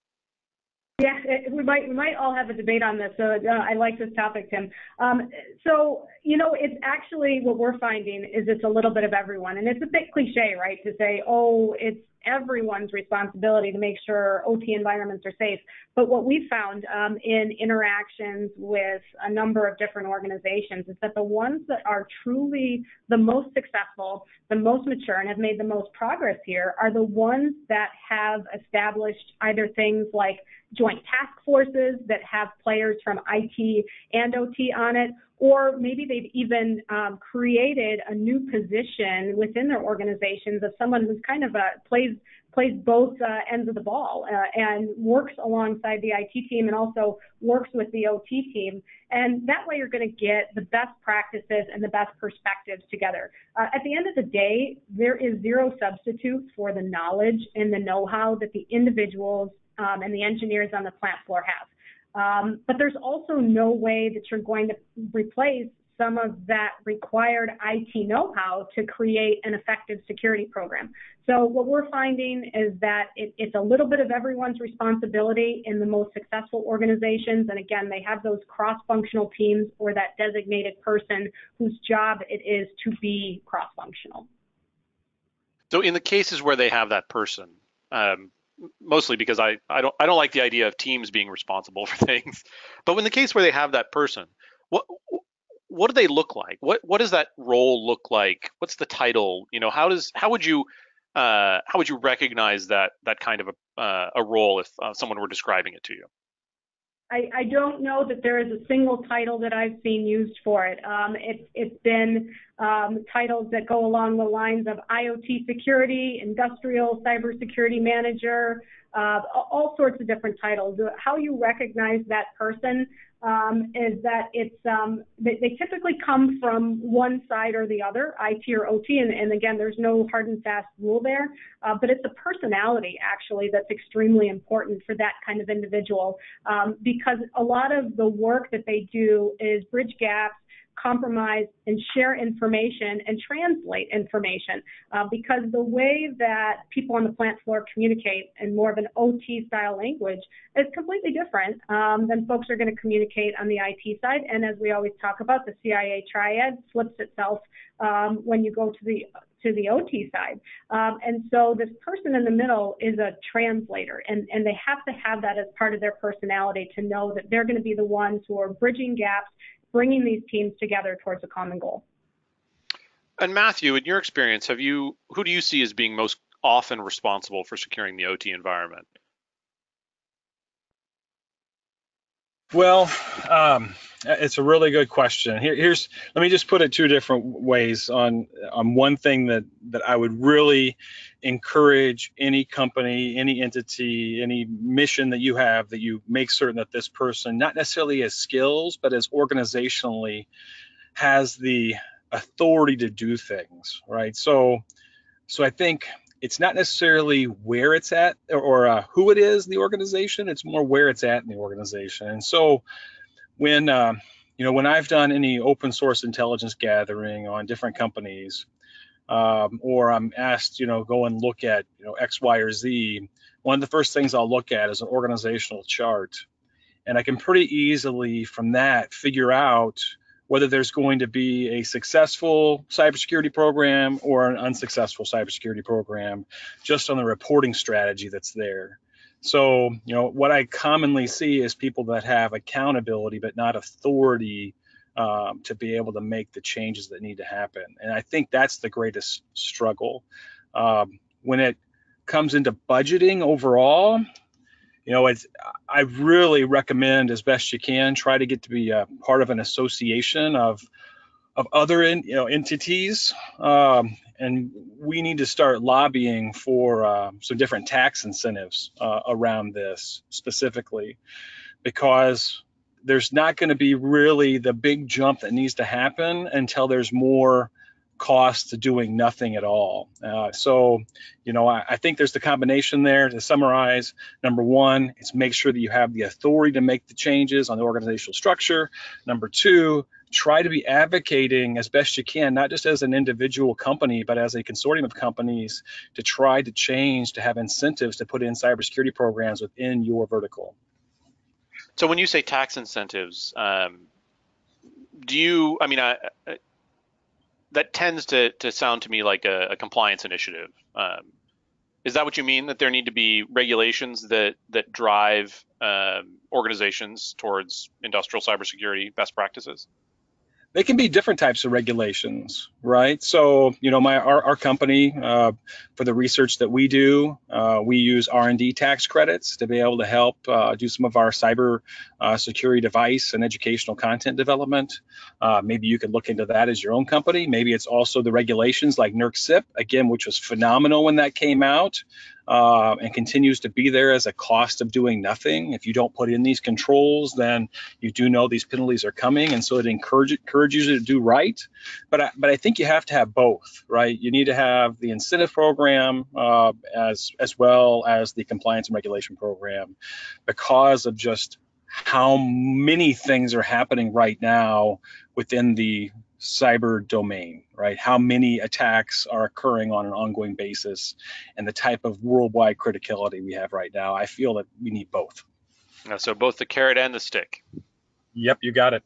Yeah, we might we might all have a debate on this. So uh, I like this topic, Tim. Um, so you know, it's actually what we're finding is it's a little bit of everyone, and it's a bit cliche, right, to say, oh, it's everyone's responsibility to make sure OT environments are safe. But what we've found um, in interactions with a number of different organizations is that the ones that are truly the most successful, the most mature, and have made the most progress here are the ones that have established either things like joint task forces that have players from IT and OT on it, or maybe they've even um, created a new position within their organizations of someone who's kind of a plays plays both uh, ends of the ball uh, and works alongside the IT team and also works with the OT team. And that way, you're going to get the best practices and the best perspectives together. Uh, at the end of the day, there is zero substitute for the knowledge and the know-how that the individuals um, and the engineers on the plant floor have. Um, but there's also no way that you're going to replace some of that required IT know-how to create an effective security program. So what we're finding is that it, it's a little bit of everyone's responsibility in the most successful organizations. And again, they have those cross-functional teams or that designated person whose job it is to be cross-functional. So in the cases where they have that person, um, mostly because I, I don't I don't like the idea of teams being responsible for things. But in the case where they have that person, what what do they look like? What what does that role look like? What's the title? You know, how does how would you uh, how would you recognize that that kind of a uh, a role if uh, someone were describing it to you? I, I, don't know that there is a single title that I've seen used for it. Um, it it's been um, titles that go along the lines of IoT security, industrial cybersecurity manager, uh, all sorts of different titles. How you recognize that person um, is that it's um, they, they, typically come from one side or the other, IT or OT, and, and again, there's no hard and fast rule there, uh, but it's a personality actually that's extremely important for that kind of individual um, because a lot of the work that they do is bridge gaps compromise and share information and translate information uh, because the way that people on the plant floor communicate in more of an OT style language is completely different um, than folks are going to communicate on the IT side. And as we always talk about, the CIA triad flips itself um, when you go to the to the OT side. Um, and so this person in the middle is a translator, and, and they have to have that as part of their personality to know that they're going to be the ones who are bridging gaps bringing these teams together towards a common goal. And Matthew, in your experience, have you who do you see as being most often responsible for securing the OT environment? Well, um, it's a really good question. Here, here's let me just put it two different ways on on one thing that that I would really encourage any company, any entity, any mission that you have that you make certain that this person not necessarily has skills, but as organizationally has the authority to do things, right? So so I think it's not necessarily where it's at or, or uh, who it is in the organization. It's more where it's at in the organization. And so when uh, you know when I've done any open source intelligence gathering on different companies, um, or I'm asked, you know, go and look at you know X, Y, or Z. One of the first things I'll look at is an organizational chart, and I can pretty easily from that figure out whether there's going to be a successful cybersecurity program or an unsuccessful cybersecurity program just on the reporting strategy that's there. So, you know, what I commonly see is people that have accountability but not authority um, to be able to make the changes that need to happen. And I think that's the greatest struggle. Um, when it comes into budgeting overall, you know, it's, I really recommend as best you can try to get to be a part of an association of of other in, you know entities, um, and we need to start lobbying for uh, some different tax incentives uh, around this specifically, because there's not going to be really the big jump that needs to happen until there's more cost to doing nothing at all. Uh, so, you know, I, I, think there's the combination there to summarize. Number one, is make sure that you have the authority to make the changes on the organizational structure. Number two, try to be advocating as best you can, not just as an individual company, but as a consortium of companies to try to change, to have incentives to put in cybersecurity programs within your vertical. So when you say tax incentives, um, do you, I mean, I, that tends to, to sound to me like a, a compliance initiative. Um, is that what you mean? That there need to be regulations that that drive um, organizations towards industrial cybersecurity best practices? They can be different types of regulations, right? So, you know, my our, our company uh, for the research that we do, uh, we use R&D tax credits to be able to help uh, do some of our cyber uh, security device and educational content development. Uh, maybe you could look into that as your own company. Maybe it's also the regulations like NERC CIP, again, which was phenomenal when that came out uh, and continues to be there as a cost of doing nothing. If you don't put in these controls, then you do know these penalties are coming, and so it encourage, encourages you to do right. But I, but I think you have to have both, right? You need to have the incentive program uh, as as well as the compliance and regulation program, because of just how many things are happening right now within the cyber domain, right? How many attacks are occurring on an ongoing basis and the type of worldwide criticality we have right now. I feel that we need both. So both the carrot and the stick. Yep, you got it.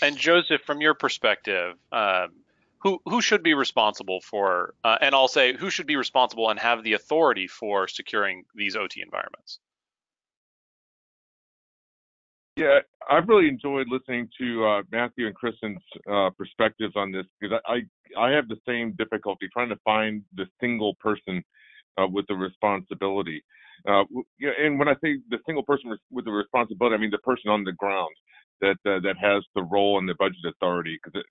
And Joseph, from your perspective, um, who who should be responsible for, uh, and I'll say who should be responsible and have the authority for securing these OT environments? Yeah, I've really enjoyed listening to uh, Matthew and Kristen's uh, perspectives on this because I, I, I have the same difficulty trying to find the single person uh, with the responsibility. Uh, yeah, and when I say the single person with the responsibility, I mean the person on the ground that uh, that has the role and the budget authority. Because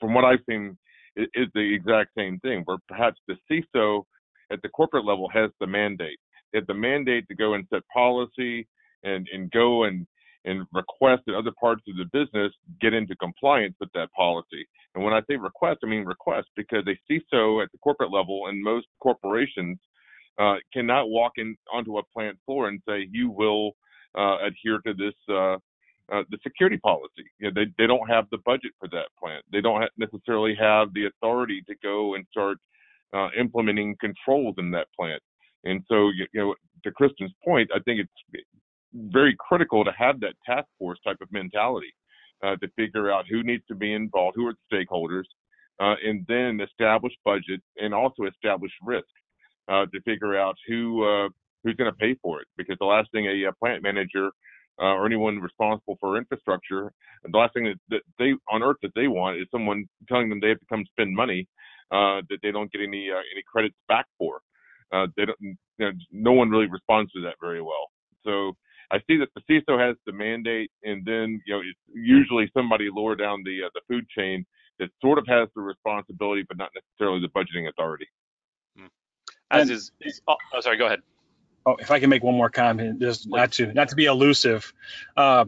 from what I've seen, it is the exact same thing. Where perhaps the CISO at the corporate level has the mandate. They have the mandate to go and set policy and and go and and request that other parts of the business get into compliance with that policy. And when I say request, I mean request because a CISO at the corporate level and most corporations uh, cannot walk in onto a plant floor and say you will uh, adhere to this uh, uh the security policy. You know, they they don't have the budget for that plant. They don't necessarily have the authority to go and start uh, implementing controls in that plant. And so, you know, to Kristen's point, I think it's very critical to have that task force type of mentality uh, to figure out who needs to be involved, who are the stakeholders, uh, and then establish budget and also establish risk uh, to figure out who uh, who's going to pay for it. Because the last thing a, a plant manager uh, or anyone responsible for infrastructure, the last thing that, that, they on earth that they want is someone telling them they have to come spend money uh, that they don't get any any credits back for. they don't. You know, no one really responds to that very well. So I see that the CISO has the mandate, and then you know it's usually somebody lower down the uh, the food chain that sort of has the responsibility, but not necessarily the budgeting authority. Hmm. As and, is, is oh, oh, sorry, go ahead. Oh, if I can make one more comment, just not to not to be elusive. Uh,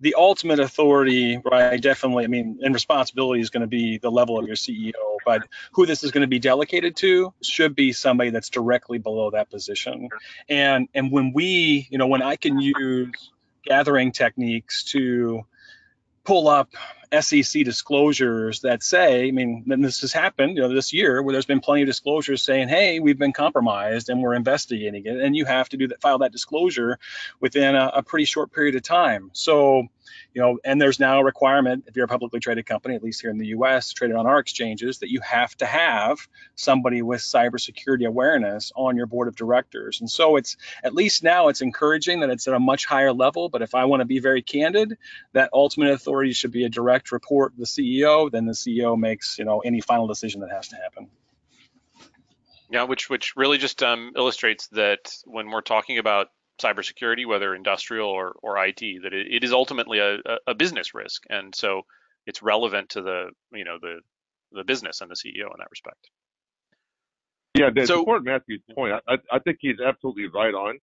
the ultimate authority, right? Definitely, I mean, and responsibility is going to be the level of your CEO, but who this is going to be delegated to should be somebody that's directly below that position. And and when we, you know, when I can use gathering techniques to pull up SEC disclosures that say, I mean, and this has happened, you know, this year where there's been plenty of disclosures saying, hey, we've been compromised and we're investigating it, and you have to do that, file that disclosure within a, a pretty short period of time. So you know, and there's now a requirement if you're a publicly traded company, at least here in the U.S., traded on our exchanges, that you have to have somebody with cybersecurity awareness on your board of directors. And so it's at least now it's encouraging that it's at a much higher level. But if I want to be very candid, that ultimate authority should be a direct report the CEO. Then the CEO makes you know any final decision that has to happen. Yeah, which which really just um, illustrates that when we're talking about cybersecurity, whether industrial or, or IT, that it, it is ultimately a, a business risk, and so it's relevant to the you know the the business and the CEO in that respect. Yeah, to so, support Matthew's point, I, I think he's absolutely right on.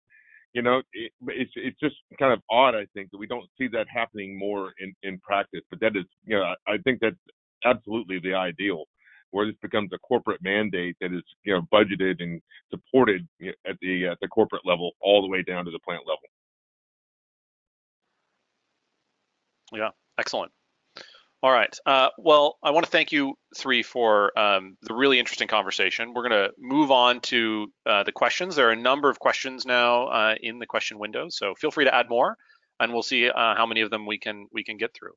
You know, it, it's it's just kind of odd, I think, that we don't see that happening more in in practice. But that is, you know, I, I think that's absolutely the ideal where this becomes a corporate mandate that is you know budgeted and supported at the at the corporate level all the way down to the plant level. Yeah, excellent. All right. Uh, well, I want to thank you three for um, the really interesting conversation. We're going to move on to uh, the questions. There are a number of questions now uh, in the question window, so feel free to add more, and we'll see uh, how many of them we can we can get through.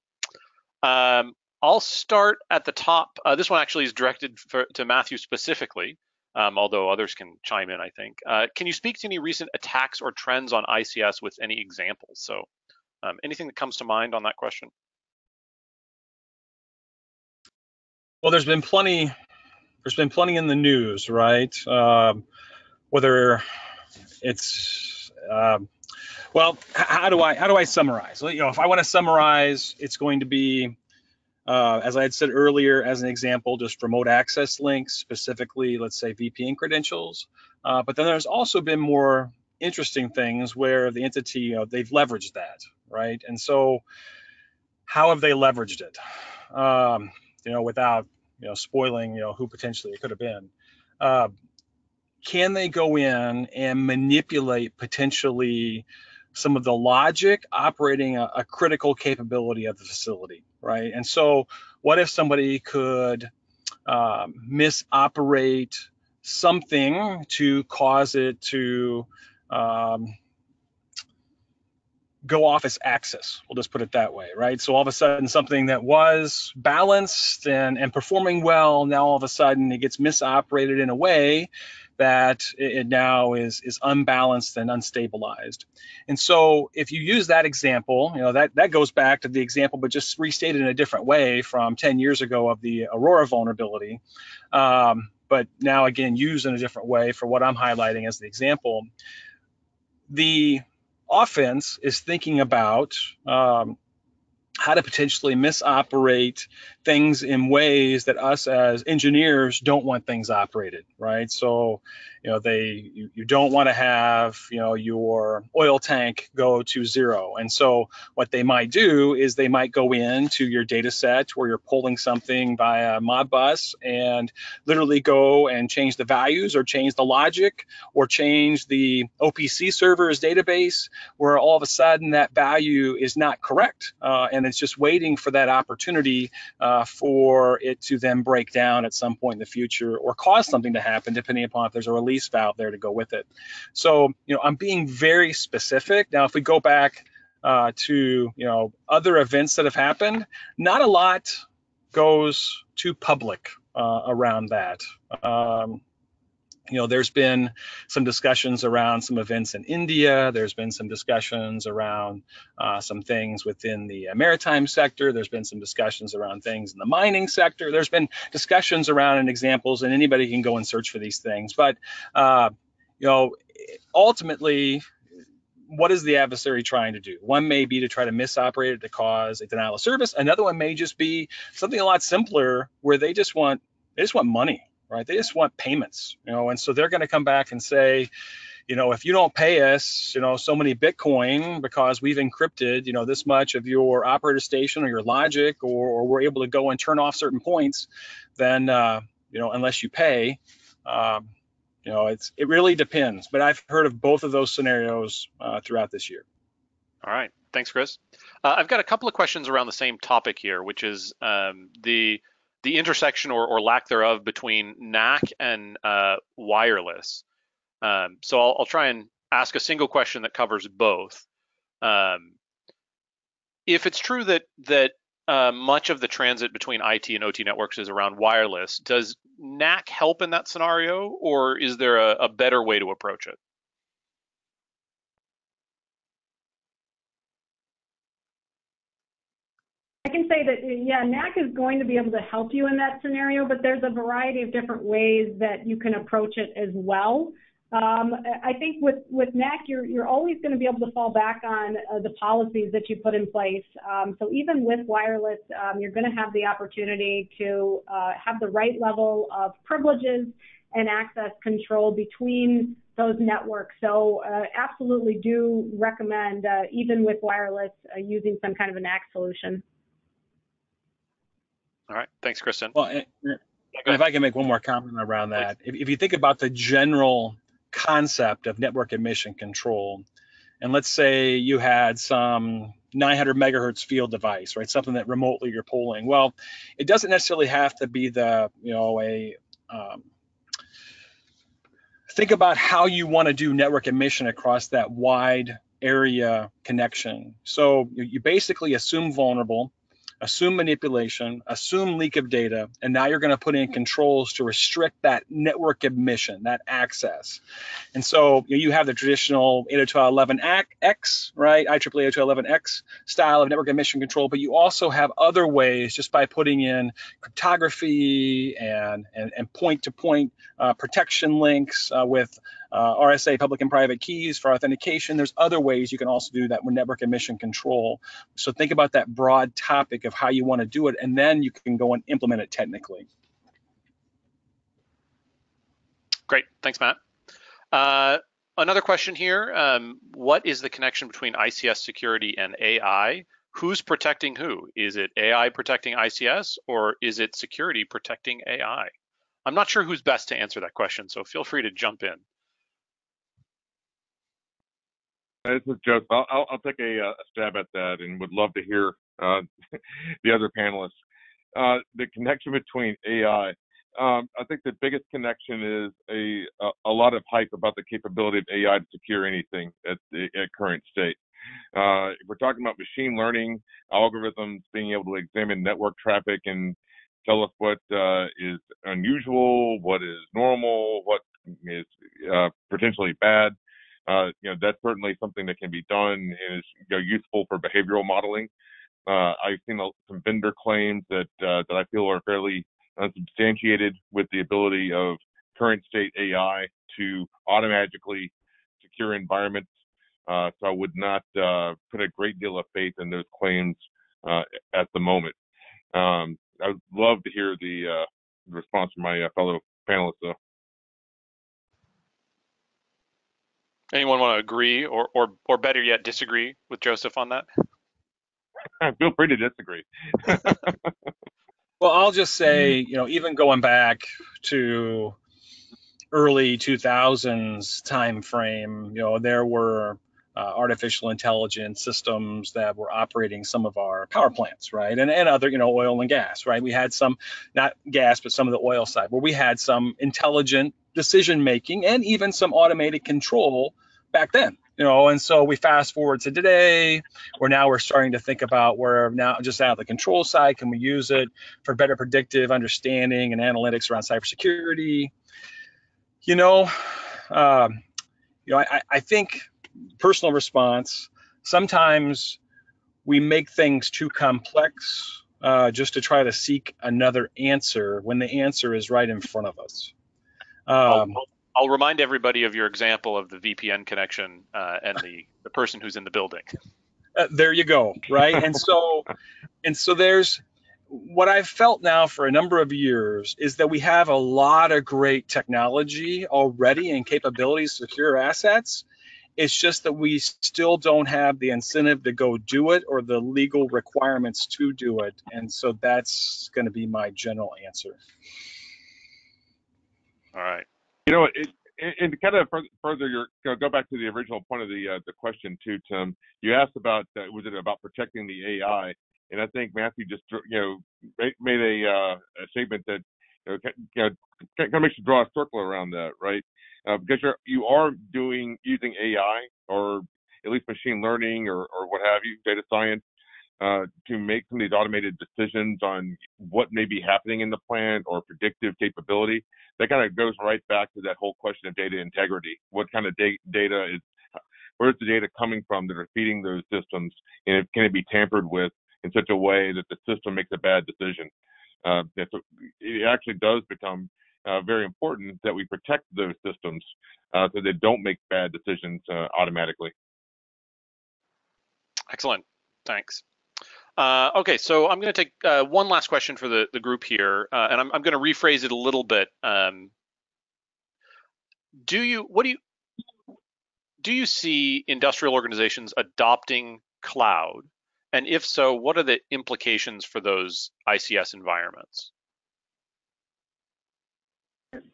Um, I'll start at the top. Uh, this one actually is directed for, to Matthew specifically, um, although others can chime in, I think. Uh, can you speak to any recent attacks or trends on ICS with any examples? So um, anything that comes to mind on that question? Well, there's been plenty, there's been plenty in the news, right? Um, whether it's, um, well, how do I, how do I summarize? You know, if I want to summarize, it's going to be uh, as I had said earlier, as an example, just remote access links, specifically, let's say VPN credentials. Uh, but then there's also been more interesting things where the entity, you know, they've leveraged that, right? And so, how have they leveraged it? Um, you know, without you know spoiling, you know, who potentially it could have been. Uh, can they go in and manipulate potentially some of the logic operating a, a critical capability of the facility, right? And so, what if somebody could um, misoperate something to cause it to um, go off its axis. We'll just put it that way, right? So all of a sudden, something that was balanced and, and performing well, now all of a sudden it gets misoperated in a way that it now is is unbalanced and unstabilized. And so if you use that example, you know that that goes back to the example, but just restated in a different way from 10 years ago of the Aurora vulnerability. Um, but now again used in a different way for what I'm highlighting as the example. The offense is thinking about um, how to potentially misoperate things in ways that us as engineers don't want things operated, right? So, you know, they you, you don't want to have, you know, your oil tank go to zero. And so what they might do is they might go into your data set where you're pulling something via Modbus and literally go and change the values or change the logic or change the OPC server's database where all of a sudden that value is not correct. Uh, and it's just waiting for that opportunity uh, for it to then break down at some point in the future or cause something to happen, depending upon if there's a release valve there to go with it. So, you know, I'm being very specific. Now, if we go back uh, to, you know, other events that have happened, not a lot goes to public uh, around that. Um, you know, there's been some discussions around some events in India. There's been some discussions around uh, some things within the maritime sector. There's been some discussions around things in the mining sector. There's been discussions around and examples, and anybody can go and search for these things. But, uh, you know, ultimately, what is the adversary trying to do? One may be to try to misoperate it to cause a denial of service. Another one may just be something a lot simpler where they just want they just want money right? They just want payments, you know, and so they're going to come back and say, you know, if you don't pay us, you know, so many Bitcoin because we've encrypted, you know, this much of your operator station or your logic, or, or we're able to go and turn off certain points, then, uh, you know, unless you pay, um, you know, it's it really depends. But I've heard of both of those scenarios uh, throughout this year. All right, thanks, Chris. Uh, I've got a couple of questions around the same topic here, which is um, the the intersection or, or lack thereof between NAC and uh, wireless. Um, so I'll, I'll, try and ask a single question that covers both. Um, if it's true that that uh, much of the transit between IT and OT networks is around wireless, does NAC help in that scenario, or is there a, a better way to approach it? I can say that, yeah, NAC is going to be able to help you in that scenario, but there's a variety of different ways that you can approach it as well. Um, I think with, with NAC, you're, you're always going to be able to fall back on uh, the policies that you put in place. Um, so even with wireless, um, you're going to have the opportunity to uh, have the right level of privileges and access control between those networks. So uh, absolutely do recommend, uh, even with wireless, uh, using some kind of a NAC solution. All right. Thanks, Kristen. Well, and, if I can make one more comment around that, if, if you think about the general concept of network admission control, and let's say you had some 900 megahertz field device, right? Something that remotely you're pulling. Well, it doesn't necessarily have to be the, you know, a um, think about how you want to do network admission across that wide area connection. So you, you basically assume vulnerable assume manipulation, assume leak of data, and now you're going to put in controls to restrict that network admission, that access. And so you, have the traditional 802.11x, right, IEEE 802.11x style of network admission control, but you also have other ways just by putting in cryptography and, and, point-to-point uh, protection links uh, with uh, RSA public and private keys for authentication. There's other ways you can also do that with network admission control. So think about that broad topic of how you want to do it, and then you can go and implement it technically. Great, thanks, Matt. Uh, another question here, um, what is the connection between ICS security and AI? Who's protecting who? Is it AI protecting ICS or is it security protecting AI? I'm not sure who's best to answer that question, so feel free to jump in. This is Joseph. I'll, I'll, I'll take a, a, stab at that and would love to hear uh, the other panelists. Uh, the connection between AI. Um, I think the biggest connection is a, a, a lot of hype about the capability of AI to secure anything at the at current state. Uh, if we're talking about machine learning algorithms being able to examine network traffic and tell us what uh, is unusual, what is normal, what is uh, potentially bad. Uh, you know, that's certainly something that can be done and is you know, useful for behavioral modeling. Uh, I've seen some vendor claims that uh, that I feel are fairly unsubstantiated with the ability of current state AI to automatically secure environments. Uh, so I would not put a great deal of faith in those claims at the moment. Um, I would love to hear the response from my fellow panelists, though. Anyone want to agree or, or, or better yet, disagree with Joseph on that? Feel free to disagree. well, I'll just say, you know, even going back to early 2000s time frame, you know, there were uh, artificial intelligence systems that were operating some of our power plants, right? And, and other, you know, oil and gas, right? We had some, not gas, but some of the oil side, where we had some intelligent decision making and even some automated control back then you know and so we fast forward to today where now we're starting to think about where now just out of the control side can we use it for better predictive understanding and analytics around cybersecurity? You know um, you know I, I think personal response sometimes we make things too complex uh, just to try to seek another answer when the answer is right in front of us um, I'll, I'll, remind everybody of your example of the VPN connection uh, and the, the person who's in the building. Uh, there you go, right? and so, and so there's what I've felt now for a number of years is that we have a lot of great technology already and capabilities to secure assets. It's just that we still don't have the incentive to go do it or the legal requirements to do it. And so that's going to be my general answer. All right. You know, it, and to kind of further your go back to the original point of the uh, the question too, Tim. You asked about uh, was it about protecting the AI, and I think Matthew just you know made a, uh, a statement that you know, kind of makes you draw a circle around that, right? Uh, because you're you are doing using AI or at least machine learning or or what have you, data science uh, to make some of these automated decisions on what may be happening in the plant or predictive capability. That kind of goes right back to that whole question of data integrity. What kind of da- data is, where's the data coming from that are feeding those systems, and can it be tampered with in such a way that the system makes a bad decision? Uh, it actually does become uh, very important that we protect those systems uh, so they don't make bad decisions uh, automatically. Excellent. Thanks. Uh, okay, so I'm going to take uh, one last question for the, the group here, uh, and I'm, I'm going to rephrase it a little bit. Um, do you what do you do you see industrial organizations adopting cloud, and if so, what are the implications for those ICS environments?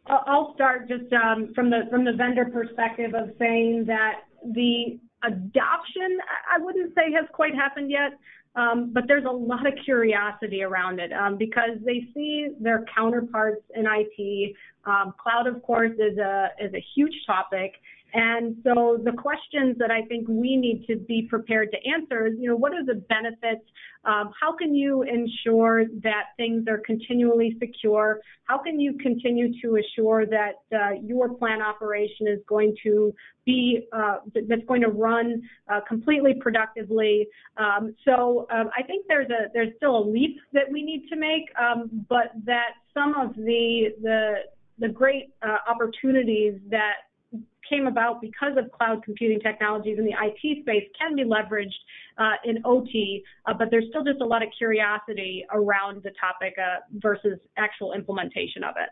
I'll start just um, from the from the vendor perspective of saying that the adoption I wouldn't say has quite happened yet. Um, but there's a lot of curiosity around it um, because they see their counterparts in IT. Um, cloud, of course, is a is a huge topic, and so the questions that I think we need to be prepared to answer is, you know, what are the benefits? Um, how can you ensure that things are continually secure? How can you continue to assure that uh, your plant operation is going to be uh, that's going to run uh, completely productively? Um, so um, I think there's a there's still a leap that we need to make, um, but that some of the the the great uh, opportunities that came about because of cloud computing technologies in the IT space can be leveraged uh, in OT, uh, but there's still just a lot of curiosity around the topic uh, versus actual implementation of it.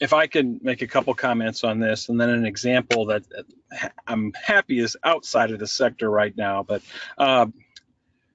If I could make a couple comments on this, and then an example that I'm happy is outside of the sector right now, but uh,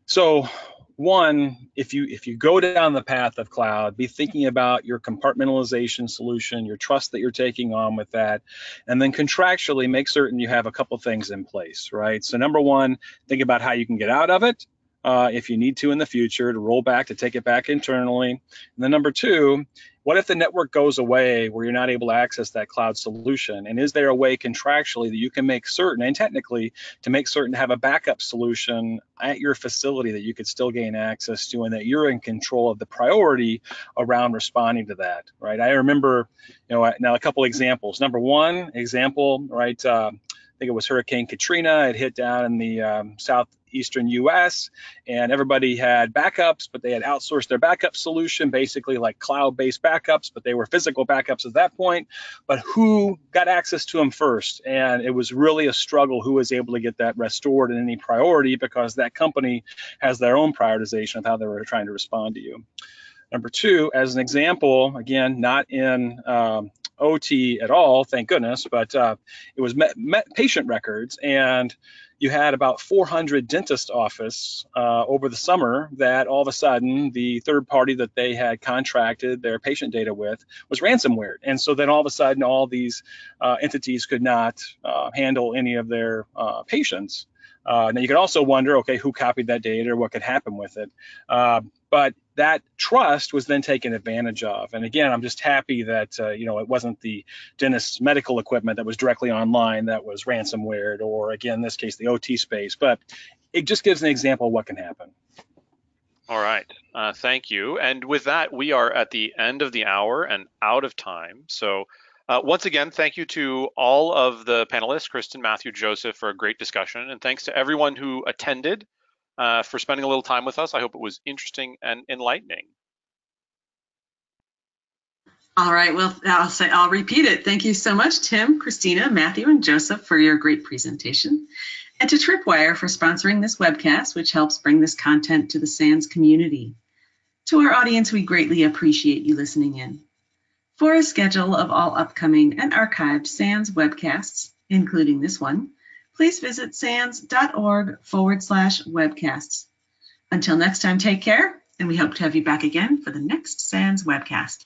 so one, if you if you go down the path of cloud, be thinking about your compartmentalization solution, your trust that you're taking on with that, and then contractually make certain you have a couple things in place, right? So number one, think about how you can get out of it uh, if you need to in the future to roll back to take it back internally. And then number two, what if the network goes away where you're not able to access that cloud solution? And is there a way contractually that you can make certain and technically to make certain to have a backup solution at your facility that you could still gain access to and that you're in control of the priority around responding to that, right? I remember, you know, now a couple examples. Number one example, right? Uh, I think it was Hurricane Katrina. It hit down in the um, south eastern US, and everybody had backups, but they had outsourced their backup solution, basically like cloud-based backups, but they were physical backups at that point. But who got access to them first? And it was really a struggle who was able to get that restored in any priority because that company has their own prioritization of how they were trying to respond to you. Number two, as an example, again, not in um, OT at all, thank goodness, but uh, it was met, met patient records and you had about 400 dentist office uh, over the summer that all of a sudden the third party that they had contracted their patient data with was ransomware. And so then all of a sudden all these uh, entities could not uh, handle any of their uh, patients. Uh, now you could also wonder, okay, who copied that data or what could happen with it? Uh, but that trust was then taken advantage of. And again, I'm just happy that uh, you know it wasn't the dentist's medical equipment that was directly online that was ransomware, or again, in this case, the OT space. But it just gives an example of what can happen. All right, uh, thank you. And with that, we are at the end of the hour and out of time. So. Uh, once again, thank you to all of the panelists, Kristen, Matthew, Joseph, for a great discussion. And thanks to everyone who attended uh, for spending a little time with us. I hope it was interesting and enlightening. All right, well, I'll say I'll repeat it. Thank you so much, Tim, Christina, Matthew, and Joseph for your great presentation, and to Tripwire for sponsoring this webcast, which helps bring this content to the SANS community. To our audience, we greatly appreciate you listening in. For a schedule of all upcoming and archived SANS webcasts, including this one, please visit sans.org forward slash webcasts. Until next time, take care, and we hope to have you back again for the next SANS webcast.